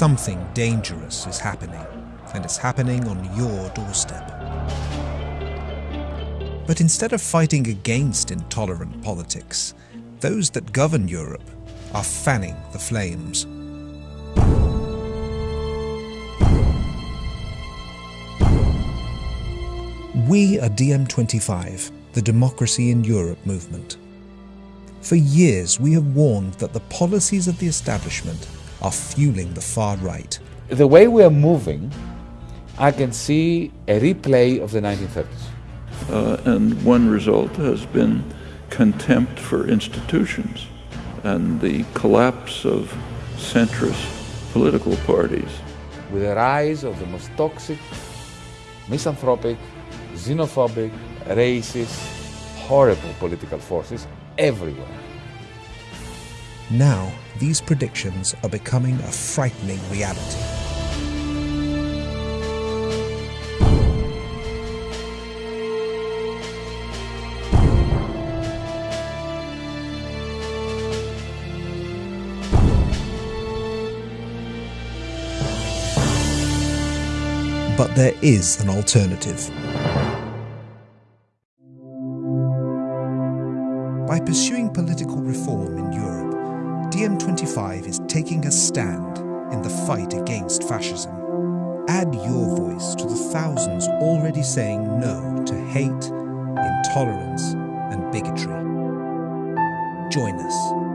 something dangerous is happening, and it's happening on your doorstep. But instead of fighting against intolerant politics, those that govern Europe are fanning the flames. We are DiEM25, the Democracy in Europe movement. For years, we have warned that the policies of the establishment are fueling the far right. The way we are moving, I can see a replay of the 1930s. Uh, and one result has been contempt for institutions and the collapse of centrist political parties. With the rise of the most toxic, misanthropic, xenophobic, racist, horrible political forces everywhere. Now, these predictions are becoming a frightening reality. But there is an alternative. By pursuing political reform in Europe, DiEM25 is taking a stand in the fight against fascism. Add your voice to the thousands already saying no to hate, intolerance, and bigotry. Join us